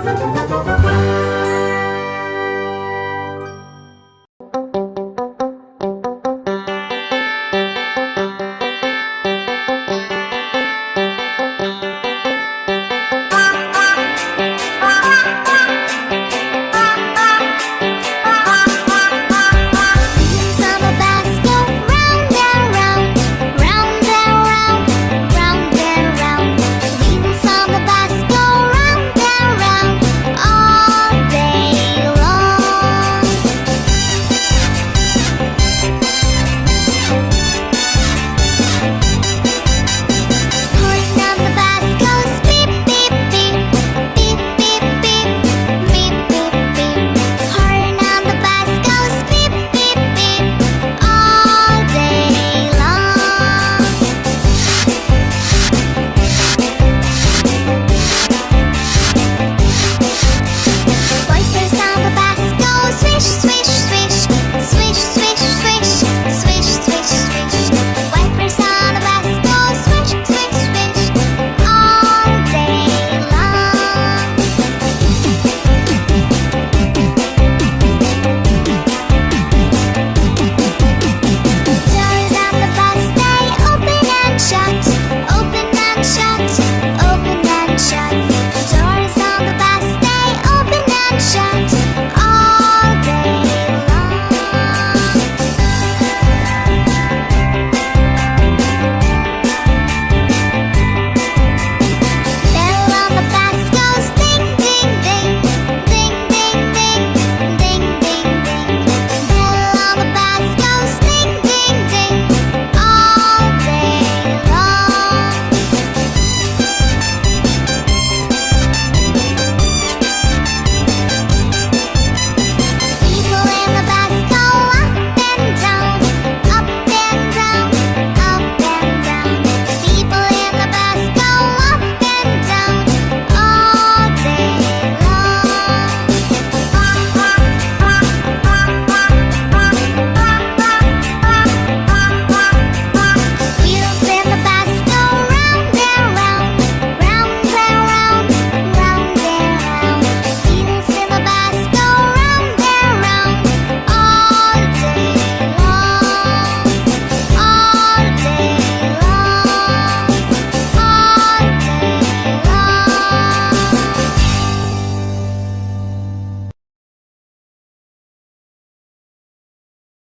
Música